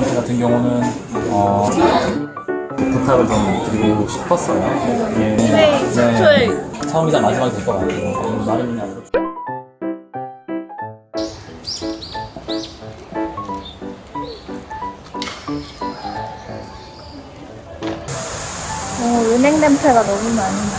개런티 같은 경우는 어, 부탁을 좀 드리고 싶었어요. 예. 네, 최초의 처음이자 마지막이 될 것 같아요. 어, 나름이나 은행 냄새가 너무 많이 나.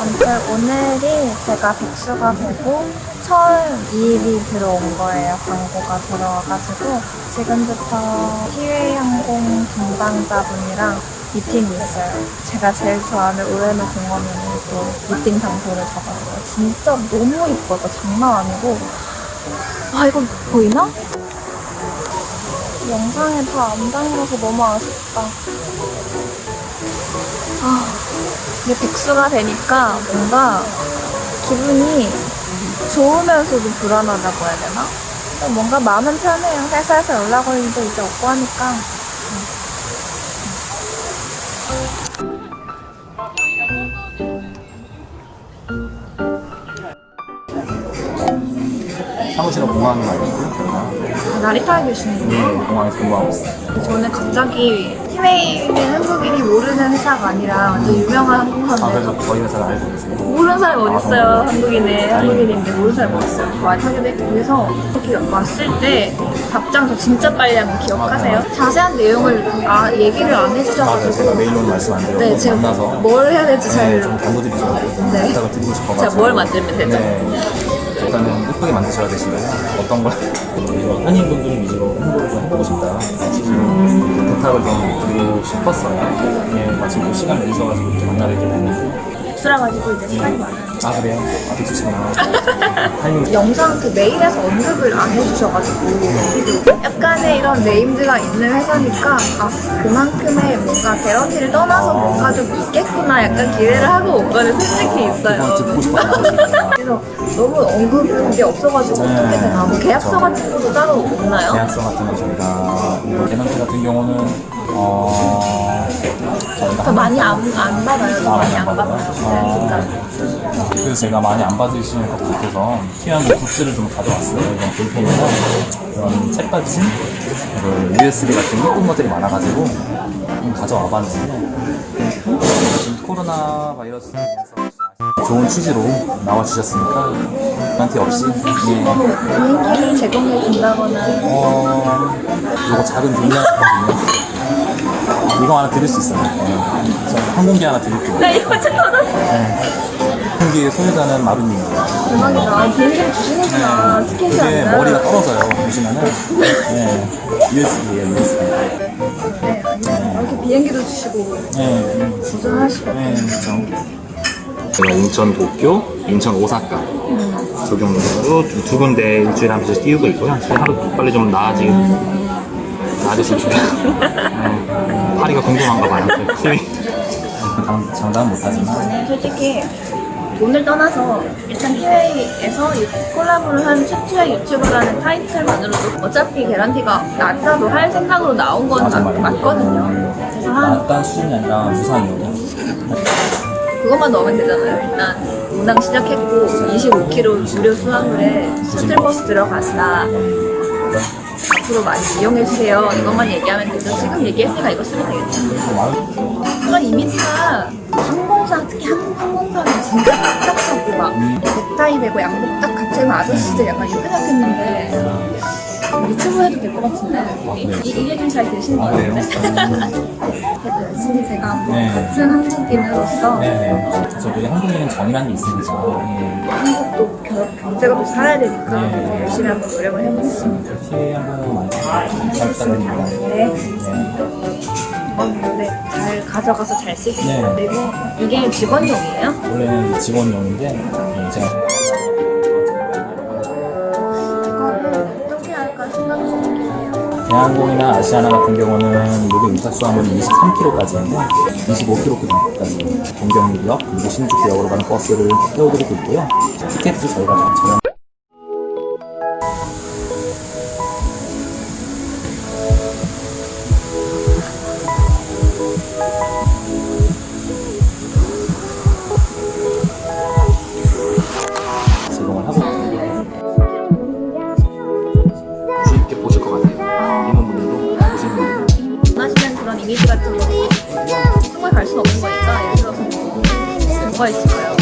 아무튼 오늘이 제가 백수가 되고 처음 이익이 들어온 거예요. 광고가 들어와가지고 지금부터 티웨이항공 담당자분이랑 미팅이 있어요. 제가 제일 좋아하는 우에노 공원에는 또 미팅 장소를 잡았어요. 진짜 너무 이뻐서 장난 아니고 와 이거 보이나? 영상에 다 안 담겨서 너무 아쉽다. 아, 이게 백수가 되니까 뭔가 기분이 좋으면서도 불안하다고 해야 되나? 뭔가 마음은 편해요. 회사에서 연락 올 일도 이제 없고 하니까. 사무실은 공항에 가 있고요. 나리타에 계시는 예, 공항에서 근무하고 있어요. 저는 갑자기 티웨이는 한국인이 모르는 회사가 아니라 완전 유명한 아, 항공사인데 그래서 저희 회사를 알고 계세요? 모르는 사람이 어딨어요 아, 한국인에 한국인인데 모르는 사람이 어딨어요 많이 타게 됐고 그래서 이렇게 왔을 때 답장 저 진짜 빨리 거 기억하세요? 자세한 내용을 아 얘기를 안 맞아요. 제가 해주셔가지고 메일로 말씀 안 드렸고 네 제가 만나서 뭘 해야 될지 네, 잘좀 당부드리죠. 네. 부탁을 드리고 싶어가지고. 제가 뭘 만들면 되죠? 네. 일단은 예쁘게 만드셔야 되시고요. 어떤 걸 한인분들 위주로 홍보를 좀 해보고 싶다. 지금 부탁을 좀 드리고 싶었어요. 예, 마침 또 시간 내주셔가지고 이렇게 만나뵙게 됐는데. 수라 가지고 이제 시간이 많아요 아 그래요? 아 빅수시구나. 타이밍 영상 그 메일에서 언급을 안 해주셔가지고 약간의 이런 네임드가 있는 회사니까 아 그만큼의 뭔가 개런티를 떠나서 뭔가 좀 있겠구나 약간 기대를 하고 온 거는 솔직히 있어요 듣고. 그래서 너무 언급한 게 없어가지고 네. 어떻게 되나 뭐 계약서 그쵸. 같은 것도 따로 없나요? 계약서 같은 거 저희가 개런티 같은 경우는 어 저 많이 안, 안 받아요 저 아, 많이 안안 받아요 진짜 그래서 제가 많이 안 받으시는 것 같아서 필요한 굿즈를 좀 가져왔어요. 이런 볼펜이나 그런 책받침, 그 USB 같은 예쁜 것들이 많아가지고 좀 가져와 봤는데 지금 코로나 바이러스 인해서 좋은 취지로 나와주셨으니까 한테 없이 예, 비행기를 제공해 준다거나 어, 요거 작은 종량이거든요. 이거 하나 드릴 수 있어요. 예. 저 항공기 하나 드릴게요. 나 이거 좀 받았어 항공기 소유자는 마루님입니다. 대박이다 아, 비행기를 주시는구나 티켓이 이게 아니라 머리가 떨어져요. 보시면은. 네. USB예요, USB. 네. 이렇게 비행기도 주시고 네. 고생하시고 네, 그렇죠. 제가 인천 도쿄, 인천 오사카 적용으로 두 군데 일주일에 한 번씩 띄우고 있고요. 하루 빨리 좀 나아지, 나아졌으면 좋겠어요. 네. 파리가 궁금한가 봐요. TV. 장담은 못하지만. 저는 솔직히 돈을 떠나서 일단 해외에서 콜라보를 한 최초의 유튜버라는 타이틀만으로도 어차피 개런티가 낮다도 할 생각으로 나온 건 맞. 맞거든요. 그래서 한 낮다는 수준이 아니라 유상이요. 그것만 넣으면 되잖아요. 일단 운항 시작했고 25km 무료 수화물에 셔틀버스 들어갔다. 앞으로 많이 이용해주세요. 이것만 얘기하면 되죠. 지금 얘기했으니까 이거 쓰면 되겠죠. 그런 이미지가 항공사, 특히 한국 항공사는 진짜 딱딱하고 막 넥타이 매고 양복 딱 같이 입은 아저씨들 약간 이렇게 생겼는데 유튜브 해도 될 것 같은데 이, 이게 좀 잘 되시는 것 아? 같은데 열심히 제가 뭐 네. 같은 한국인으로서 네네. 저도 한국인은 정이라는 게 있으니까. 예. 한국도 겨- 경제가 또 살아야 되니까 네. 열심히 한번 노력을 해보겠습니다. 피해 한번 많이 잘 부탁드립니다. 네. 네. 이건 네, 잘 가져가서 잘 쓰겠습니다. 네. 그리고 이게 직원용이에요? 원래는 직원용인데 예, 제가 대한항공이나 아시아나 같은 경우는 요금 인사 수화물이 23kg까지인데 25kg까지 동경역 그리고 신주쿠역으로 가는 버스를 태워드리고 있고요. 티켓도 저희가 저렴. 정말 갈수 없는 거니까 예를 들어서 뭐 뭐가 있을까요?